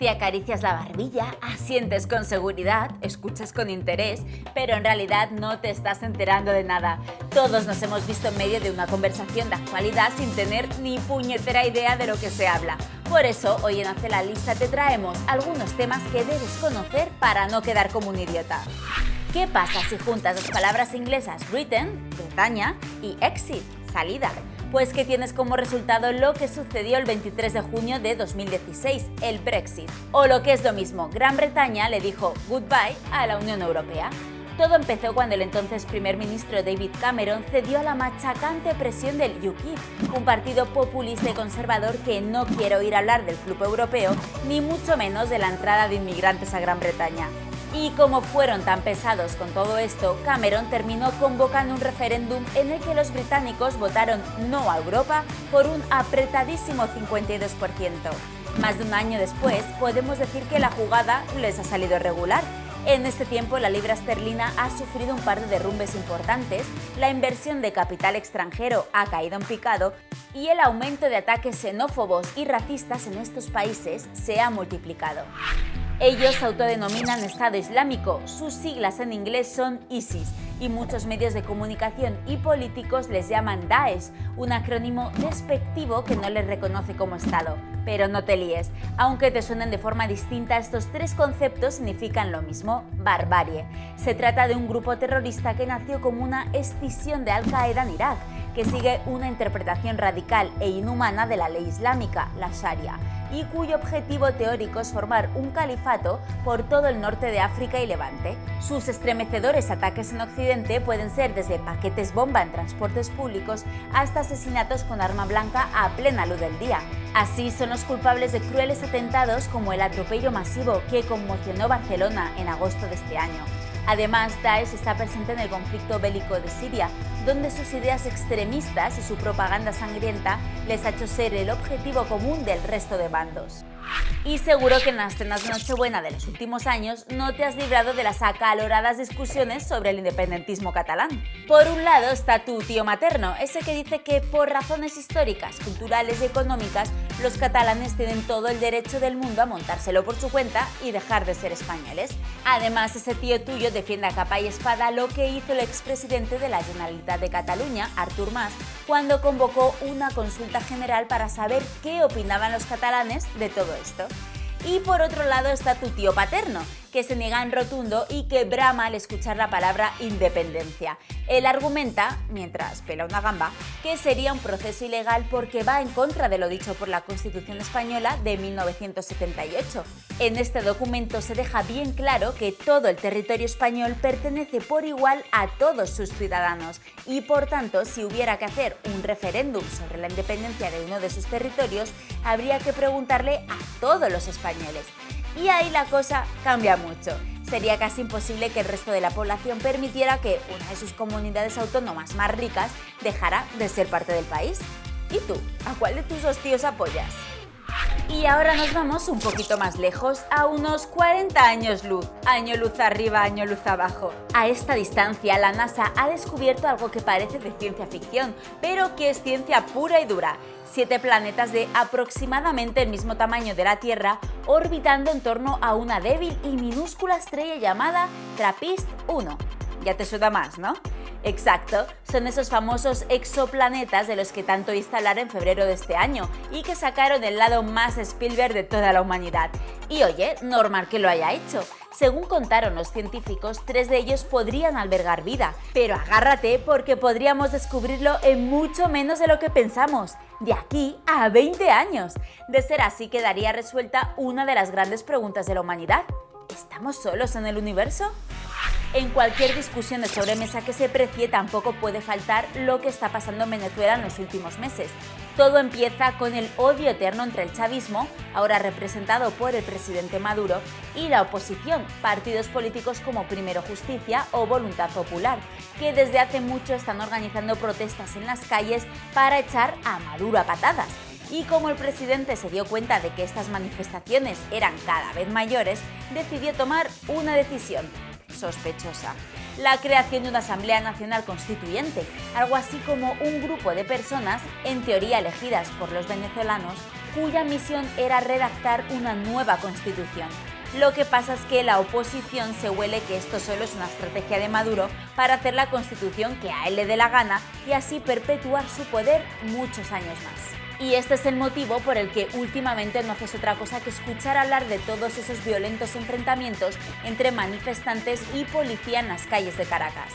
Te acaricias la barbilla, asientes con seguridad, escuchas con interés, pero en realidad no te estás enterando de nada. Todos nos hemos visto en medio de una conversación de actualidad sin tener ni puñetera idea de lo que se habla. Por eso, hoy en Hace la Lista te traemos algunos temas que debes conocer para no quedar como un idiota. ¿Qué pasa si juntas las palabras inglesas written, Bretaña, y exit, salida? Pues que tienes como resultado lo que sucedió el 23 de junio de 2016, el Brexit. O lo que es lo mismo, Gran Bretaña le dijo goodbye a la Unión Europea. Todo empezó cuando el entonces primer ministro David Cameron cedió a la machacante presión del UKIP, un partido populista y conservador que no quiere oír hablar del club europeo, ni mucho menos de la entrada de inmigrantes a Gran Bretaña. Y como fueron tan pesados con todo esto, Cameron terminó convocando un referéndum en el que los británicos votaron no a Europa por un apretadísimo 52%. Más de un año después, podemos decir que la jugada les ha salido regular. En este tiempo, la libra esterlina ha sufrido un par de derrumbes importantes, la inversión de capital extranjero ha caído en picado y el aumento de ataques xenófobos y racistas en estos países se ha multiplicado. Ellos se autodenominan Estado Islámico, sus siglas en inglés son ISIS y muchos medios de comunicación y políticos les llaman Daesh, un acrónimo despectivo que no les reconoce como Estado. Pero no te líes, aunque te suenen de forma distinta, estos tres conceptos significan lo mismo, barbarie. Se trata de un grupo terrorista que nació como una escisión de Al-Qaeda en Irak, que sigue una interpretación radical e inhumana de la ley islámica, la Sharia y cuyo objetivo teórico es formar un califato por todo el norte de África y Levante. Sus estremecedores ataques en Occidente pueden ser desde paquetes bomba en transportes públicos hasta asesinatos con arma blanca a plena luz del día. Así son los culpables de crueles atentados como el atropello masivo que conmocionó Barcelona en agosto de este año. Además, Daesh está presente en el conflicto bélico de Siria, donde sus ideas extremistas y su propaganda sangrienta les ha hecho ser el objetivo común del resto de bandos. Y seguro que en las cenas de Nochebuena de los últimos años no te has librado de las acaloradas discusiones sobre el independentismo catalán. Por un lado está tu tío materno, ese que dice que por razones históricas, culturales y económicas, los catalanes tienen todo el derecho del mundo a montárselo por su cuenta y dejar de ser españoles. Además, ese tío tuyo defiende a capa y espada lo que hizo el expresidente de la Generalitat de Cataluña, Artur Mas, cuando convocó una consulta general para saber qué opinaban los catalanes de todo esto. Y por otro lado está tu tío paterno, que se niega en rotundo y que brama al escuchar la palabra independencia. Él argumenta, mientras pela una gamba, que sería un proceso ilegal porque va en contra de lo dicho por la Constitución española de 1978. En este documento se deja bien claro que todo el territorio español pertenece por igual a todos sus ciudadanos y por tanto si hubiera que hacer un referéndum sobre la independencia de uno de sus territorios, habría que preguntarle a todos los españoles. Y ahí la cosa cambia mucho. Sería casi imposible que el resto de la población permitiera que una de sus comunidades autónomas más ricas dejara de ser parte del país. ¿Y tú? ¿A cuál de tus dos tíos apoyas? Y ahora nos vamos un poquito más lejos, a unos 40 años luz. Año luz arriba, año luz abajo. A esta distancia, la NASA ha descubierto algo que parece de ciencia ficción, pero que es ciencia pura y dura siete planetas de aproximadamente el mismo tamaño de la Tierra orbitando en torno a una débil y minúscula estrella llamada TRAPPIST-1. Ya te suena más, ¿no? Exacto, son esos famosos exoplanetas de los que tanto instalar en febrero de este año y que sacaron el lado más Spielberg de toda la humanidad. Y oye, normal que lo haya hecho. Según contaron los científicos, tres de ellos podrían albergar vida, pero agárrate porque podríamos descubrirlo en mucho menos de lo que pensamos, de aquí a 20 años. De ser así quedaría resuelta una de las grandes preguntas de la humanidad. ¿Estamos solos en el universo? En cualquier discusión de sobremesa que se precie tampoco puede faltar lo que está pasando en Venezuela en los últimos meses. Todo empieza con el odio eterno entre el chavismo, ahora representado por el presidente Maduro, y la oposición, partidos políticos como Primero Justicia o Voluntad Popular, que desde hace mucho están organizando protestas en las calles para echar a Maduro a patadas. Y como el presidente se dio cuenta de que estas manifestaciones eran cada vez mayores, decidió tomar una decisión sospechosa. La creación de una Asamblea Nacional Constituyente, algo así como un grupo de personas, en teoría elegidas por los venezolanos, cuya misión era redactar una nueva constitución. Lo que pasa es que la oposición se huele que esto solo es una estrategia de Maduro para hacer la constitución que a él le dé la gana y así perpetuar su poder muchos años más. Y este es el motivo por el que últimamente no haces otra cosa que escuchar hablar de todos esos violentos enfrentamientos entre manifestantes y policía en las calles de Caracas.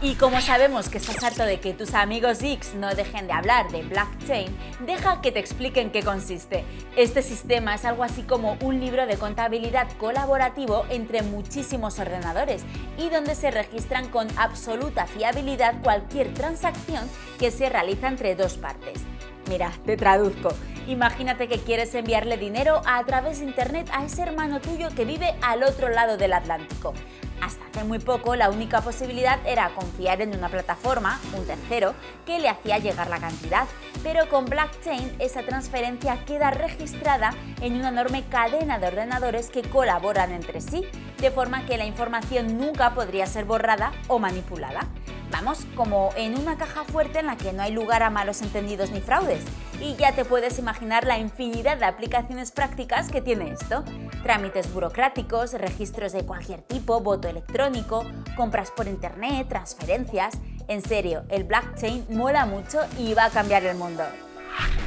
Y como sabemos que estás harto de que tus amigos X no dejen de hablar de blockchain, deja que te expliquen qué consiste. Este sistema es algo así como un libro de contabilidad colaborativo entre muchísimos ordenadores y donde se registran con absoluta fiabilidad cualquier transacción que se realiza entre dos partes. Mira, te traduzco. Imagínate que quieres enviarle dinero a través de internet a ese hermano tuyo que vive al otro lado del Atlántico. Hasta hace muy poco la única posibilidad era confiar en una plataforma, un tercero, que le hacía llegar la cantidad, pero con blockchain esa transferencia queda registrada en una enorme cadena de ordenadores que colaboran entre sí, de forma que la información nunca podría ser borrada o manipulada. Vamos, como en una caja fuerte en la que no hay lugar a malos entendidos ni fraudes. Y ya te puedes imaginar la infinidad de aplicaciones prácticas que tiene esto. Trámites burocráticos, registros de cualquier tipo, voto electrónico, compras por internet, transferencias... En serio, el blockchain mola mucho y va a cambiar el mundo.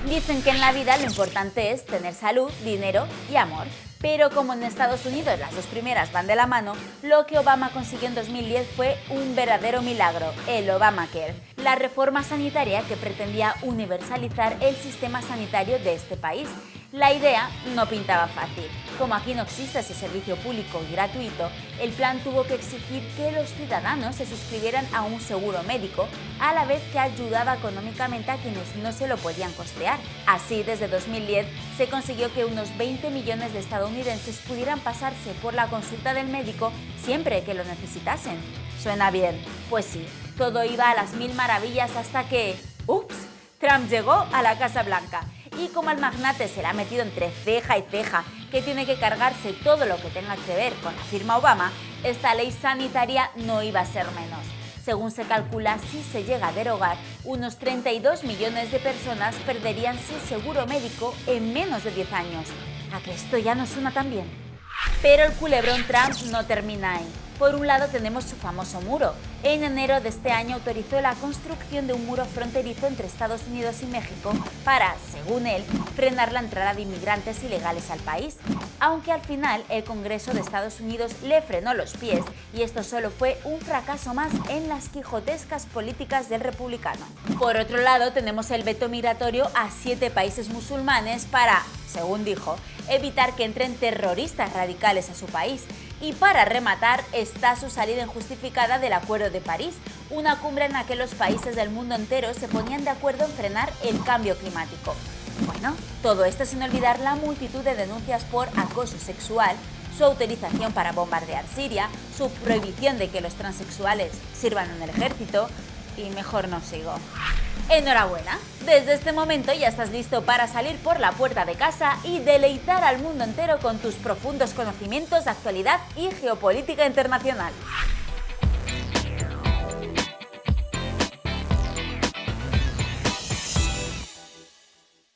Dicen que en la vida lo importante es tener salud, dinero y amor. Pero como en Estados Unidos las dos primeras van de la mano, lo que Obama consiguió en 2010 fue un verdadero milagro, el Obamacare, la reforma sanitaria que pretendía universalizar el sistema sanitario de este país la idea no pintaba fácil. Como aquí no existe ese servicio público y gratuito, el plan tuvo que exigir que los ciudadanos se suscribieran a un seguro médico, a la vez que ayudaba económicamente a quienes no se lo podían costear. Así, desde 2010 se consiguió que unos 20 millones de estadounidenses pudieran pasarse por la consulta del médico siempre que lo necesitasen. ¿Suena bien? Pues sí, todo iba a las mil maravillas hasta que... ¡Ups! Trump llegó a la Casa Blanca y como al magnate se le ha metido entre ceja y ceja que tiene que cargarse todo lo que tenga que ver con la firma Obama, esta ley sanitaria no iba a ser menos. Según se calcula, si se llega a derogar, unos 32 millones de personas perderían su seguro médico en menos de 10 años. ¿A que esto ya no suena tan bien? Pero el culebrón Trump no termina ahí. Por un lado tenemos su famoso muro. En enero de este año autorizó la construcción de un muro fronterizo entre Estados Unidos y México para, según él, frenar la entrada de inmigrantes ilegales al país. Aunque al final el Congreso de Estados Unidos le frenó los pies y esto solo fue un fracaso más en las quijotescas políticas del republicano. Por otro lado tenemos el veto migratorio a siete países musulmanes para, según dijo, evitar que entren terroristas radicales a su país. Y para rematar está su salida injustificada del Acuerdo de París, una cumbre en la que los países del mundo entero se ponían de acuerdo en frenar el cambio climático. Bueno, todo esto sin olvidar la multitud de denuncias por acoso sexual, su autorización para bombardear Siria, su prohibición de que los transexuales sirvan en el ejército, y mejor no sigo. Enhorabuena, desde este momento ya estás listo para salir por la puerta de casa y deleitar al mundo entero con tus profundos conocimientos de actualidad y geopolítica internacional.